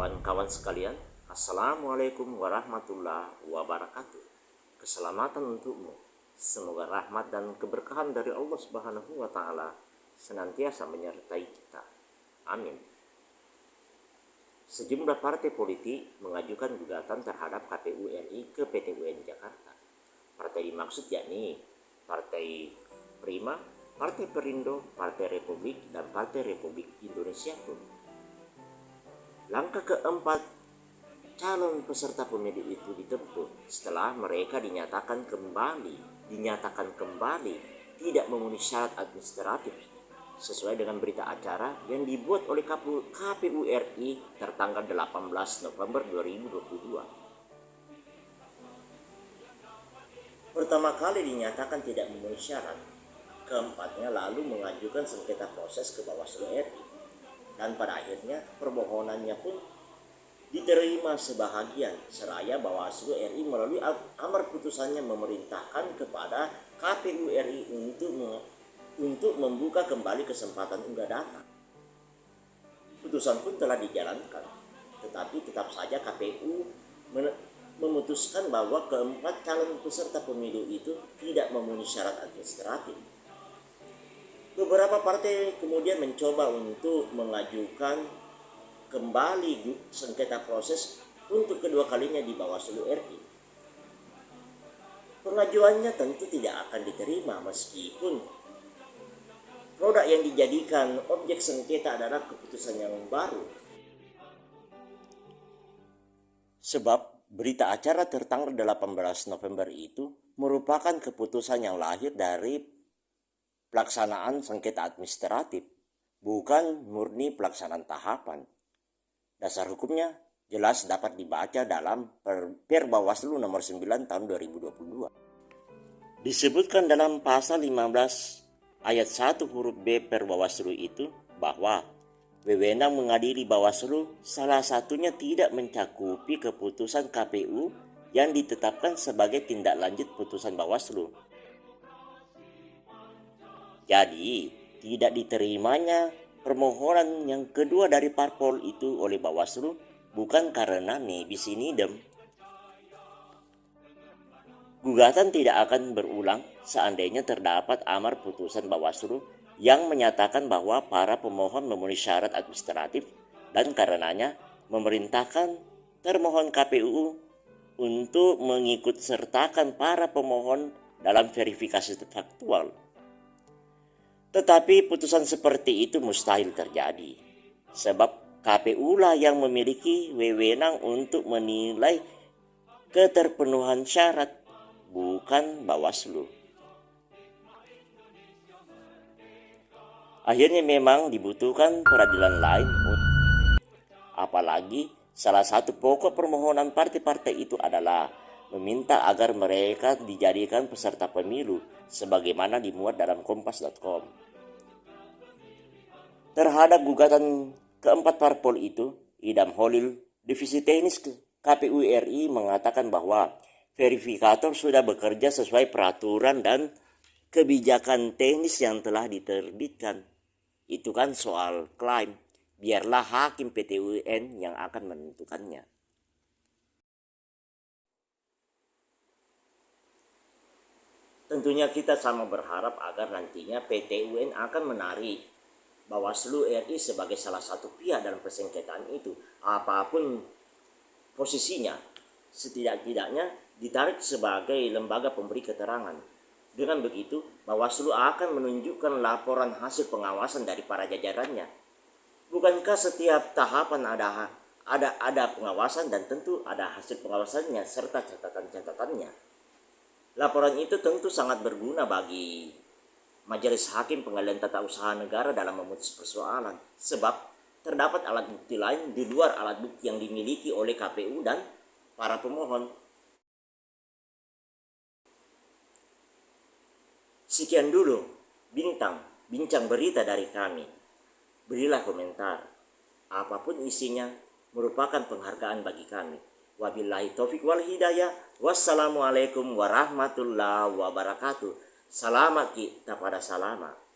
Kawan-kawan sekalian, Assalamualaikum warahmatullahi wabarakatuh. Keselamatan untukmu. Semoga rahmat dan keberkahan dari Allah Subhanahu wa taala senantiasa menyertai kita. Amin. Sejumlah partai politik mengajukan gugatan terhadap KPU RI ke PT UN Jakarta. Partai dimaksud yakni Partai Prima, Partai Perindo, Partai Republik, dan Partai Republik Indonesia pun. Langkah keempat, calon peserta pemilu itu ditempuh. Setelah mereka dinyatakan kembali, dinyatakan kembali tidak memenuhi syarat administratif. Sesuai dengan berita acara yang dibuat oleh KPU RI tertanggal 18 November 2022. Pertama kali dinyatakan tidak memenuhi syarat, keempatnya lalu mengajukan sengketa proses ke Bawaslu RI dan pada akhirnya permohonannya pun diterima sebahagian seraya Bawaslu RI melalui amar putusannya memerintahkan kepada KPU RI untuk untuk membuka kembali kesempatan unggah data. Putusan pun telah dijalankan, tetapi tetap saja KPU memutuskan bahwa keempat calon peserta pemilu itu tidak memenuhi syarat administratif Beberapa partai kemudian mencoba untuk mengajukan kembali sengketa proses untuk kedua kalinya di Bawaslu RI. Pengajuannya tentu tidak akan diterima meskipun produk yang dijadikan objek sengketa adalah keputusan yang baru. Sebab berita acara tertanggal 18 November itu merupakan keputusan yang lahir dari pelaksanaan sengketa administratif, bukan murni pelaksanaan tahapan. Dasar hukumnya jelas dapat dibaca dalam Per Bawaslu nomor 9 tahun 2022. Disebutkan dalam pasal 15 ayat 1 huruf B Per Bawaslu itu bahwa wewenang mengadili Bawaslu salah satunya tidak mencakupi keputusan KPU yang ditetapkan sebagai tindak lanjut putusan Bawaslu jadi, tidak diterimanya permohonan yang kedua dari parpol itu oleh Bawaslu bukan karena nebis idem. Gugatan tidak akan berulang seandainya terdapat amar putusan Bawaslu yang menyatakan bahwa para pemohon memenuhi syarat administratif dan karenanya memerintahkan termohon KPU untuk mengikut sertakan para pemohon dalam verifikasi faktual. Tetapi putusan seperti itu mustahil terjadi. Sebab KPU lah yang memiliki wewenang untuk menilai keterpenuhan syarat, bukan Bawaslu. Akhirnya memang dibutuhkan peradilan lain. Apalagi salah satu pokok permohonan partai-partai itu adalah meminta agar mereka dijadikan peserta pemilu sebagaimana dimuat dalam kompas.com. Terhadap gugatan keempat parpol itu, Idam Holil, Divisi Teknis KPU RI mengatakan bahwa verifikator sudah bekerja sesuai peraturan dan kebijakan teknis yang telah diterbitkan. Itu kan soal klaim. Biarlah hakim PT UN yang akan menentukannya. Tentunya kita sama berharap agar nantinya PT UN akan menarik Bawaslu RI sebagai salah satu pihak dalam persengketaan itu. Apa pun posisinya, setidak-tidaknya ditarik sebagai lembaga pemberi keterangan. Dengan begitu, Bawaslu akan menunjukkan laporan hasil pengawasan dari para jajarannya. Bukankah setiap tahapan ada ada ada pengawasan dan tentu ada hasil pengawasannya serta catatan-catatannya. Laporan itu tentu sangat berguna bagi Majelis Hakim Pengadilan Tata Usaha Negara dalam memutus persoalan sebab terdapat alat bukti lain di luar alat bukti yang dimiliki oleh KPU dan para pemohon. Sekian dulu bintang bincang berita dari kami. Berilah komentar. Apa pun isinya merupakan penghargaan bagi kami. Wabillahi taufik wal hidayah. Wassalamualaikum warahmatullahi wabarakatuh. Selamat kita pada selamat.